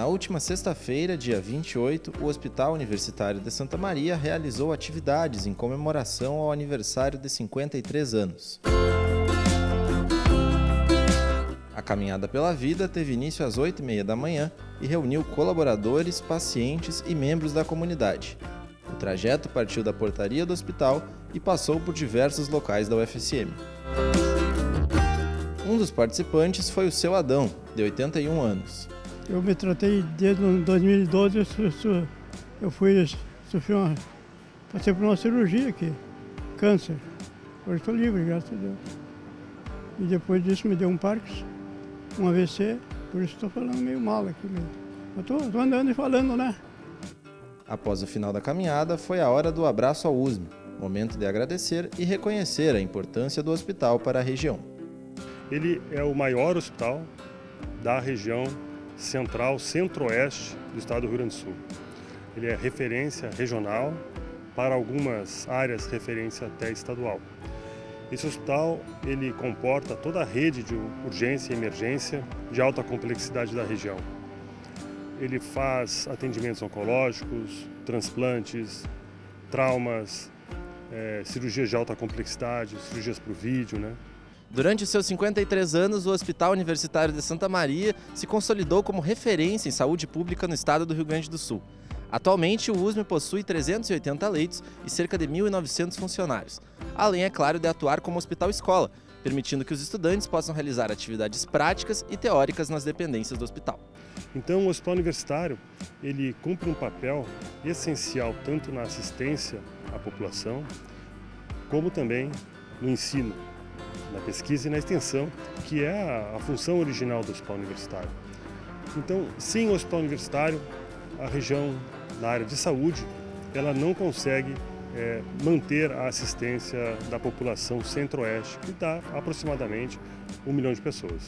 Na última sexta-feira, dia 28, o Hospital Universitário de Santa Maria realizou atividades em comemoração ao aniversário de 53 anos. A caminhada pela vida teve início às 8h30 da manhã e reuniu colaboradores, pacientes e membros da comunidade. O trajeto partiu da portaria do hospital e passou por diversos locais da UFSM. Um dos participantes foi o seu Adão, de 81 anos. Eu me tratei desde 2012, eu, eu fui, sofri uma, passei por uma cirurgia aqui, câncer. Hoje estou livre, graças a Deus. E depois disso me deu um Parkinson, um AVC, por isso estou falando meio mal aqui mesmo. Estou andando e falando, né? Após o final da caminhada, foi a hora do abraço ao USM, momento de agradecer e reconhecer a importância do hospital para a região. Ele é o maior hospital da região central, centro-oeste do estado do Rio Grande do Sul. Ele é referência regional, para algumas áreas referência até estadual. Esse hospital ele comporta toda a rede de urgência e emergência de alta complexidade da região. Ele faz atendimentos oncológicos, transplantes, traumas, é, cirurgias de alta complexidade, cirurgias por vídeo, né? Durante seus 53 anos, o Hospital Universitário de Santa Maria se consolidou como referência em saúde pública no estado do Rio Grande do Sul. Atualmente, o USM possui 380 leitos e cerca de 1.900 funcionários, além, é claro, de atuar como hospital-escola, permitindo que os estudantes possam realizar atividades práticas e teóricas nas dependências do hospital. Então, o hospital universitário ele cumpre um papel essencial tanto na assistência à população, como também no ensino, na pesquisa e na extensão, que é a, função original do hospital universitário. Então, sem o hospital universitário, a região na área de saúde, ela não consegue é, manter a assistência da população centro-oeste, que dá aproximadamente um milhão de pessoas.